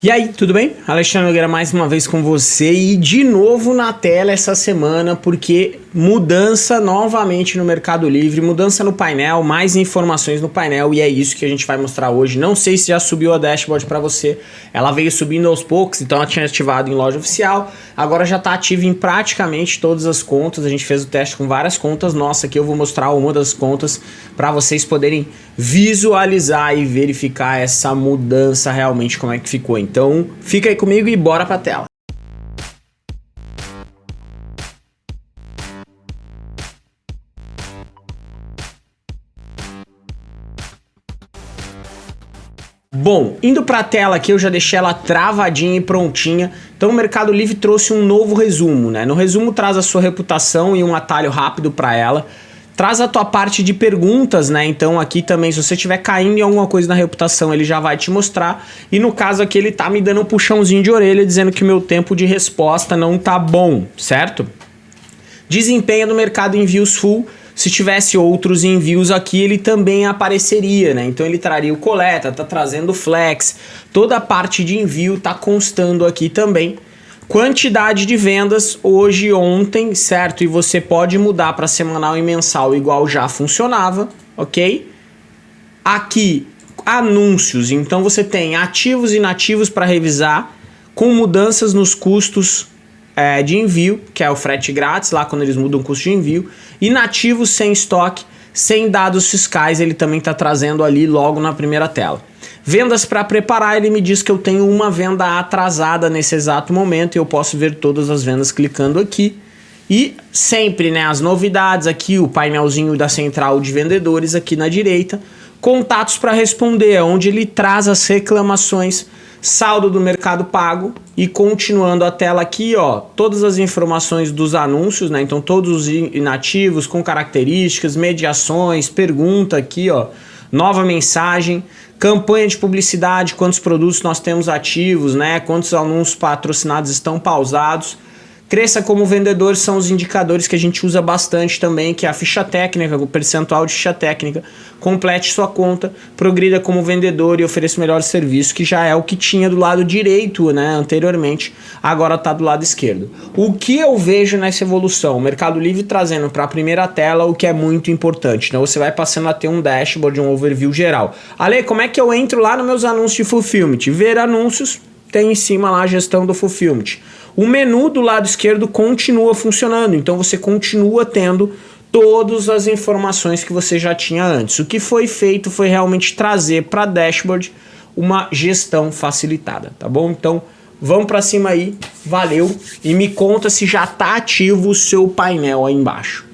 E aí, tudo bem? Alexandre Nogueira mais uma vez com você e de novo na tela essa semana porque mudança novamente no Mercado Livre, mudança no painel, mais informações no painel e é isso que a gente vai mostrar hoje. Não sei se já subiu a dashboard para você, ela veio subindo aos poucos, então ela tinha ativado em loja oficial, agora já está ativa em praticamente todas as contas, a gente fez o teste com várias contas, nossa, aqui eu vou mostrar uma das contas para vocês poderem visualizar e verificar essa mudança realmente como é que ficou. Então fica aí comigo e bora pra tela. Bom, indo para a tela aqui, eu já deixei ela travadinha e prontinha. Então o Mercado Livre trouxe um novo resumo, né? No resumo traz a sua reputação e um atalho rápido para ela. Traz a tua parte de perguntas, né? Então aqui também, se você estiver caindo em alguma coisa na reputação, ele já vai te mostrar. E no caso aqui, ele tá me dando um puxãozinho de orelha, dizendo que o meu tempo de resposta não tá bom, certo? Desempenho do mercado envios full. Se tivesse outros envios aqui, ele também apareceria, né? Então ele traria o coleta, tá trazendo flex, toda a parte de envio tá constando aqui também. Quantidade de vendas hoje ontem, certo? E você pode mudar para semanal e mensal igual já funcionava, ok? Aqui, anúncios. Então você tem ativos e inativos para revisar, com mudanças nos custos é, de envio, que é o frete grátis, lá quando eles mudam o custo de envio. Inativos sem estoque, sem dados fiscais, ele também está trazendo ali logo na primeira tela. Vendas para preparar, ele me diz que eu tenho uma venda atrasada nesse exato momento e eu posso ver todas as vendas clicando aqui. E sempre, né, as novidades aqui, o painelzinho da central de vendedores aqui na direita. Contatos para responder, onde ele traz as reclamações, saldo do mercado pago e continuando a tela aqui, ó, todas as informações dos anúncios, né? Então todos os inativos com características, mediações, pergunta aqui, ó, nova mensagem, campanha de publicidade, quantos produtos nós temos ativos, né? Quantos anúncios patrocinados estão pausados. Cresça como vendedor são os indicadores que a gente usa bastante também, que é a ficha técnica, o percentual de ficha técnica. Complete sua conta, progrida como vendedor e ofereça o melhor serviço, que já é o que tinha do lado direito né, anteriormente, agora está do lado esquerdo. O que eu vejo nessa evolução? O Mercado Livre trazendo para a primeira tela o que é muito importante. Então você vai passando a ter um dashboard, um overview geral. Ale, como é que eu entro lá nos meus anúncios de fulfillment? Ver anúncios, tem em cima lá a gestão do fulfillment. O menu do lado esquerdo continua funcionando, então você continua tendo todas as informações que você já tinha antes. O que foi feito foi realmente trazer para dashboard uma gestão facilitada, tá bom? Então, vamos para cima aí, valeu e me conta se já está ativo o seu painel aí embaixo.